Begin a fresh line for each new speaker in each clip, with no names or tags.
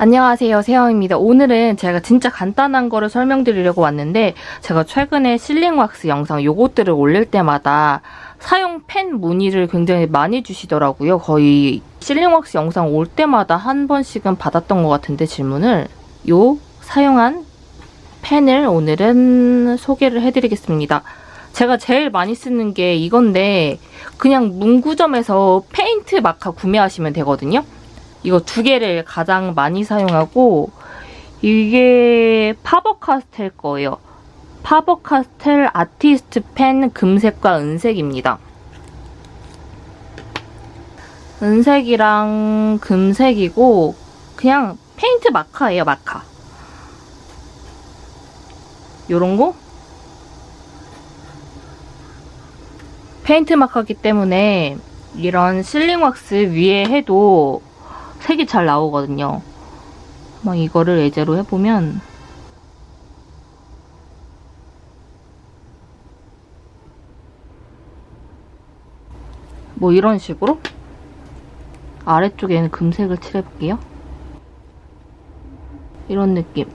안녕하세요. 세영입니다. 오늘은 제가 진짜 간단한 거를 설명드리려고 왔는데 제가 최근에 실링 왁스 영상 요것들을 올릴 때마다 사용 펜 문의를 굉장히 많이 주시더라고요. 거의 실링 왁스 영상 올 때마다 한 번씩은 받았던 것 같은데 질문을 요 사용한 펜을 오늘은 소개를 해드리겠습니다. 제가 제일 많이 쓰는 게 이건데 그냥 문구점에서 페인트 마카 구매하시면 되거든요 이거 두 개를 가장 많이 사용하고 이게 파버카스텔 거예요. 파버카스텔 아티스트 펜 금색과 은색입니다. 은색이랑 금색이고 그냥 페인트 marker예요, marker. 요런 거? 페인트 marker기 때문에 이런 실링 왁스 위에 해도 색이 잘 나오거든요. 막 이거를 예제로 해보면 뭐 이런 식으로 아래쪽에는 금색을 칠해볼게요. 이런 느낌.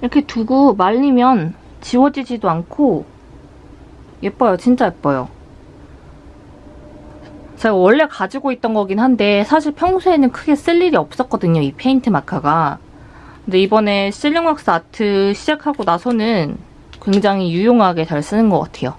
이렇게 두고 말리면 지워지지도 않고 예뻐요. 진짜 예뻐요. 제가 원래 가지고 있던 거긴 한데 사실 평소에는 크게 쓸 일이 없었거든요. 이 페인트 마카가. 근데 이번에 실링왁스 아트 시작하고 나서는 굉장히 유용하게 잘 쓰는 것 같아요.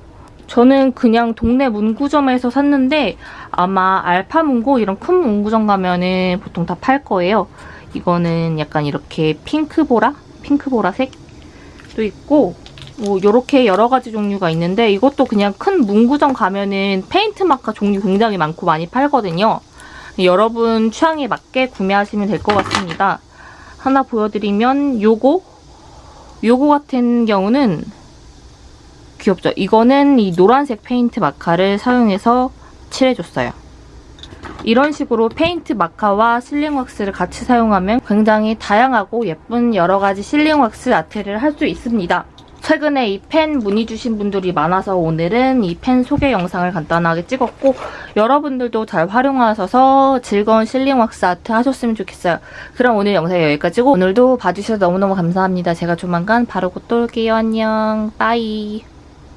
저는 그냥 동네 문구점에서 샀는데 아마 알파문고 이런 큰 문구점 가면은 보통 다 팔 거예요. 이거는 약간 이렇게 핑크보라? 핑크보라색도 있고 뭐 이렇게 여러 가지 종류가 있는데 이것도 그냥 큰 문구점 가면은 페인트 마카 종류 굉장히 많고 많이 팔거든요. 여러분 취향에 맞게 구매하시면 될 것 같습니다. 하나 보여드리면 요거 요거 같은 경우는 귀엽죠? 이거는 이 노란색 페인트 마카를 사용해서 칠해줬어요. 이런 식으로 페인트 marker와 sealing wax를 같이 사용하면 굉장히 다양하고 예쁜 여러 가지 sealing wax art를 할 수 있습니다. 최근에 이 펜 문의 주신 분들이 많아서 오늘은 이 펜 소개 영상을 간단하게 찍었고 여러분들도 잘 활용하셔서 즐거운 sealing wax art 하셨으면 좋겠어요. 그럼 오늘 영상 여기까지고 오늘도 봐주셔서 너무너무 감사합니다. 제가 조만간 바로 곧 또 올게요. 안녕. bye.